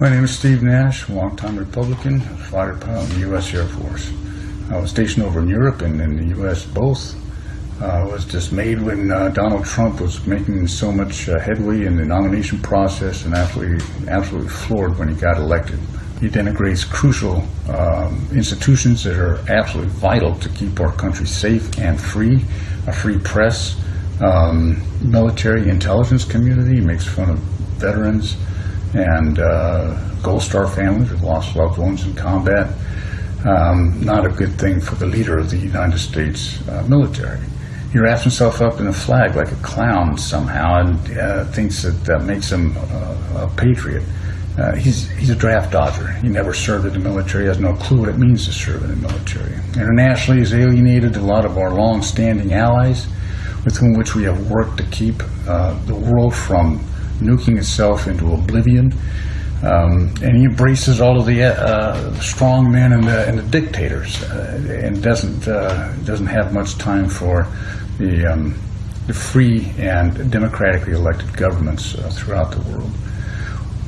My name is Steve Nash, longtime Republican, fighter pilot in the U.S. Air Force. I was stationed over in Europe and in the U.S. both. I was dismayed when uh, Donald Trump was making so much uh, headway in the nomination process and absolutely, absolutely floored when he got elected. He denigrates crucial um, institutions that are absolutely vital to keep our country safe and free, a free press, um, military intelligence community. Makes fun of veterans and uh, Gold Star families who've lost loved ones in combat. Um, not a good thing for the leader of the United States uh, military. He wraps himself up in a flag like a clown somehow and uh, thinks that that makes him uh, a patriot. Uh, he's, he's a draft dodger. He never served in the military, He has no clue what it means to serve in the military. Internationally, he's alienated a lot of our long-standing allies with whom which we have worked to keep uh, the world from nuking itself into oblivion. Um, and he embraces all of the uh, strong men and the, and the dictators, uh, and doesn't uh, doesn't have much time for the, um, the free and democratically elected governments uh, throughout the world.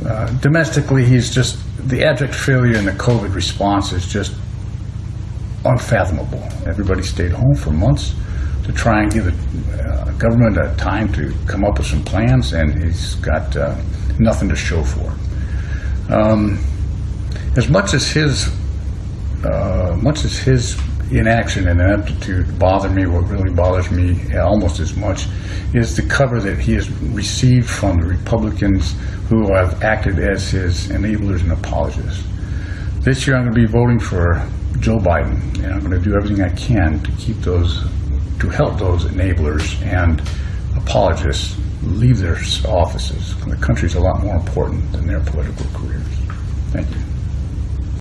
Uh, domestically, he's just the abject failure in the COVID response is just unfathomable. Everybody stayed home for months to try and give the uh, government a time to come up with some plans, and he's got uh, nothing to show for it. Um, as much as his, uh, much as his inaction and ineptitude bother me, what really bothers me almost as much is the cover that he has received from the Republicans who have acted as his enablers and apologists. This year I'm going to be voting for Joe Biden, and I'm going to do everything I can to keep those, to help those enablers and apologists leave their offices. The country's a lot more important than their political careers. Thank you.